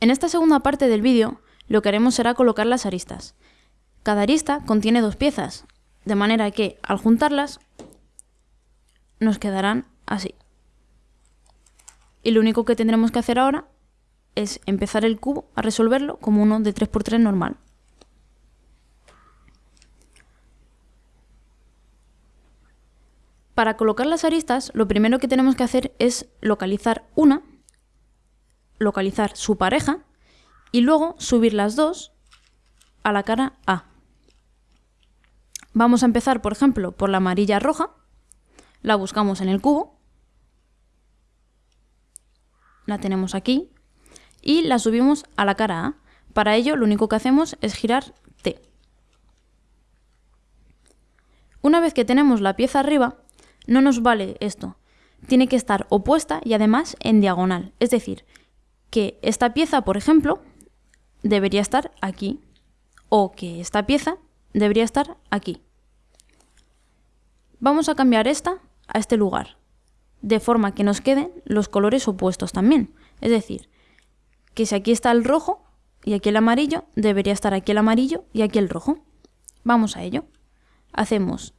En esta segunda parte del vídeo lo que haremos será colocar las aristas. Cada arista contiene dos piezas, de manera que al juntarlas nos quedarán así. Y lo único que tendremos que hacer ahora es empezar el cubo a resolverlo como uno de 3x3 normal. Para colocar las aristas, lo primero que tenemos que hacer es localizar una, localizar su pareja y luego subir las dos a la cara A. Vamos a empezar, por ejemplo, por la amarilla roja, la buscamos en el cubo, la tenemos aquí y la subimos a la cara A. Para ello lo único que hacemos es girar T. Una vez que tenemos la pieza arriba, no nos vale esto. Tiene que estar opuesta y además en diagonal. Es decir, que esta pieza, por ejemplo, debería estar aquí. O que esta pieza debería estar aquí. Vamos a cambiar esta a este lugar, de forma que nos queden los colores opuestos también. Es decir, que si aquí está el rojo y aquí el amarillo, debería estar aquí el amarillo y aquí el rojo. Vamos a ello. Hacemos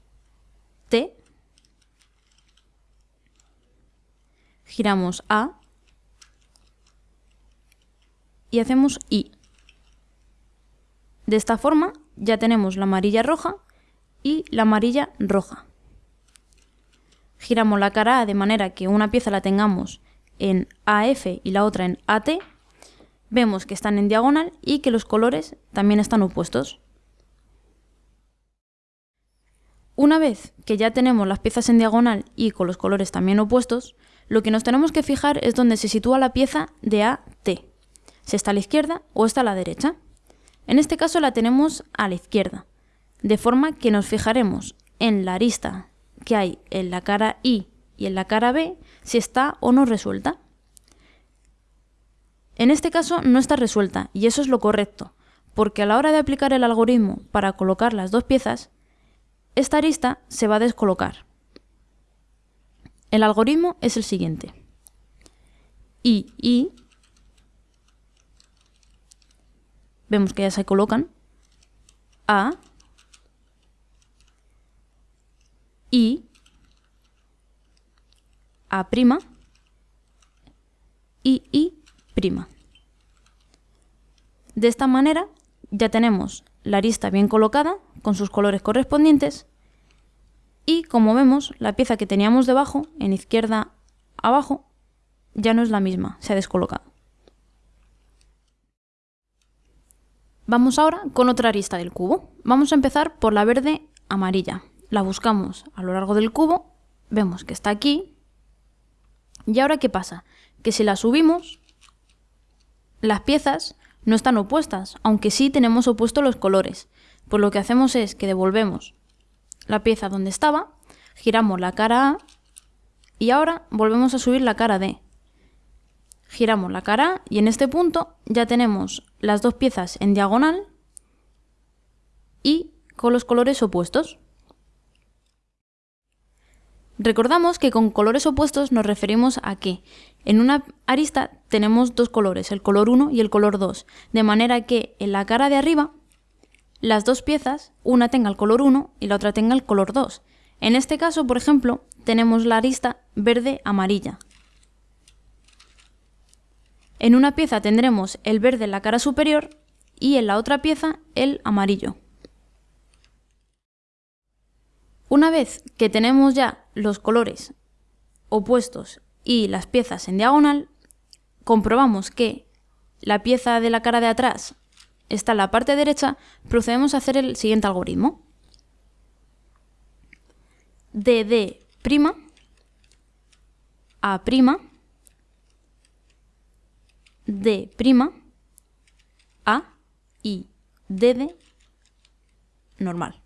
T giramos A y hacemos I. De esta forma ya tenemos la amarilla roja y la amarilla roja. Giramos la cara A de manera que una pieza la tengamos en AF y la otra en AT. Vemos que están en diagonal y que los colores también están opuestos. Una vez que ya tenemos las piezas en diagonal y con los colores también opuestos, lo que nos tenemos que fijar es dónde se sitúa la pieza de A, T. Si está a la izquierda o está a la derecha. En este caso la tenemos a la izquierda, de forma que nos fijaremos en la arista que hay en la cara I y en la cara B si está o no resuelta. En este caso no está resuelta y eso es lo correcto, porque a la hora de aplicar el algoritmo para colocar las dos piezas, esta arista se va a descolocar. El algoritmo es el siguiente. I, I, vemos que ya se colocan, A, I, A', I, I'. De esta manera ya tenemos la arista bien colocada con sus colores correspondientes y como vemos, la pieza que teníamos debajo, en izquierda abajo, ya no es la misma, se ha descolocado. Vamos ahora con otra arista del cubo. Vamos a empezar por la verde amarilla. La buscamos a lo largo del cubo, vemos que está aquí. ¿Y ahora qué pasa? Que si la subimos, las piezas no están opuestas, aunque sí tenemos opuestos los colores. Pues lo que hacemos es que devolvemos la pieza donde estaba, giramos la cara A y ahora volvemos a subir la cara D. Giramos la cara y en este punto ya tenemos las dos piezas en diagonal y con los colores opuestos. Recordamos que con colores opuestos nos referimos a que en una arista tenemos dos colores, el color 1 y el color 2, de manera que en la cara de arriba las dos piezas, una tenga el color 1 y la otra tenga el color 2. En este caso, por ejemplo, tenemos la arista verde-amarilla. En una pieza tendremos el verde en la cara superior y en la otra pieza el amarillo. Una vez que tenemos ya los colores opuestos y las piezas en diagonal, comprobamos que la pieza de la cara de atrás está en la parte derecha, procedemos a hacer el siguiente algoritmo. DD', A', D', A y DD normal.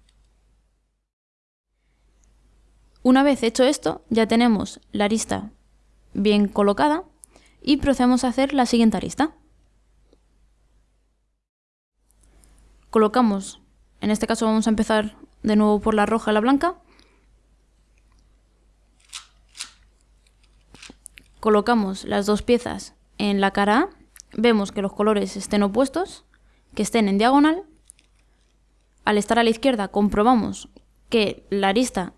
Una vez hecho esto, ya tenemos la arista bien colocada y procedemos a hacer la siguiente arista. colocamos, en este caso vamos a empezar de nuevo por la roja y la blanca, colocamos las dos piezas en la cara A vemos que los colores estén opuestos, que estén en diagonal. Al estar a la izquierda comprobamos que la arista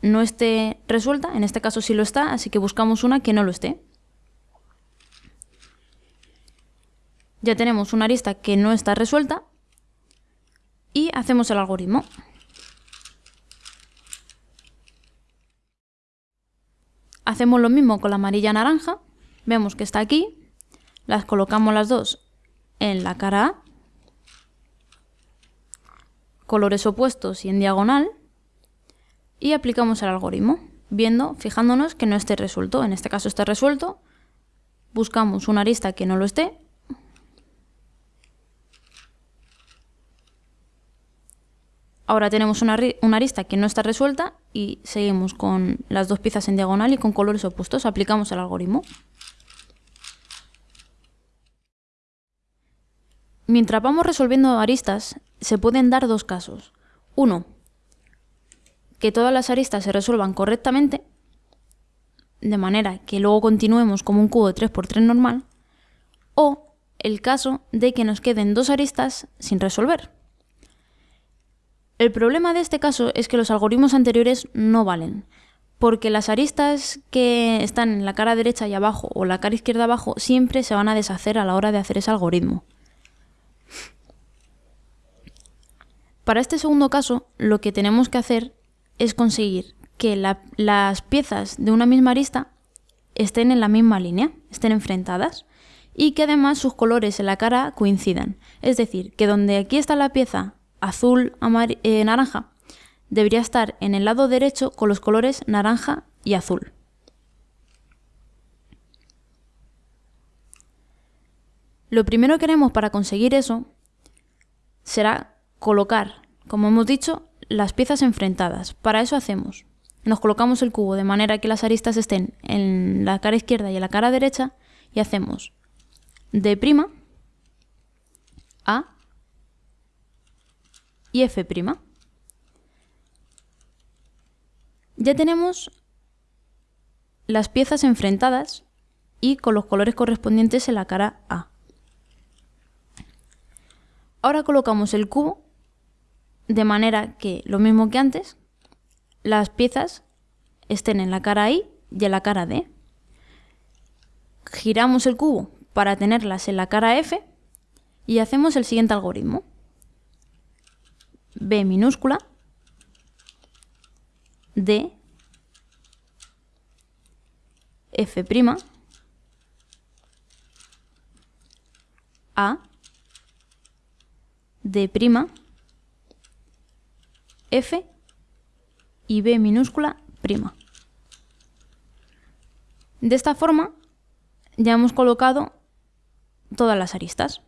no esté resuelta, en este caso sí lo está, así que buscamos una que no lo esté. Ya tenemos una arista que no está resuelta y hacemos el algoritmo. Hacemos lo mismo con la amarilla naranja, vemos que está aquí, las colocamos las dos en la cara A, colores opuestos y en diagonal, y aplicamos el algoritmo, viendo, fijándonos que no esté resuelto. En este caso está resuelto, buscamos una arista que no lo esté, Ahora tenemos una, arista que no está resuelta y seguimos con las dos piezas en diagonal y con colores opuestos. Aplicamos el algoritmo. Mientras vamos resolviendo aristas, se pueden dar dos casos. Uno, que todas las aristas se resuelvan correctamente, de manera que luego continuemos como un cubo de 3x3 normal, o el caso de que nos queden dos aristas sin resolver. El problema de este caso es que los algoritmos anteriores no valen, porque las aristas que están en la cara derecha y abajo o la cara izquierda abajo siempre se van a deshacer a la hora de hacer ese algoritmo. Para este segundo caso, lo que tenemos que hacer es conseguir que las piezas de una misma arista estén en la misma línea, estén enfrentadas, y que además sus colores en la cara coincidan. Es decir, que donde aquí está la pieza azul, eh, naranja, debería estar en el lado derecho con los colores naranja y azul. Lo primero que haremos para conseguir eso será colocar, como hemos dicho, las piezas enfrentadas. Para eso hacemos, nos colocamos el cubo de manera que las aristas estén en la cara izquierda y en la cara derecha y hacemos D' A y F'. Ya tenemos las piezas enfrentadas y con los colores correspondientes en la cara A. Ahora colocamos el cubo de manera que, lo mismo que antes, las piezas estén en la cara I y en la cara D. Giramos el cubo para tenerlas en la cara F y hacemos el siguiente algoritmo. B minúscula, D, F', A, D', F y B minúscula prima. De esta forma ya hemos colocado todas las aristas.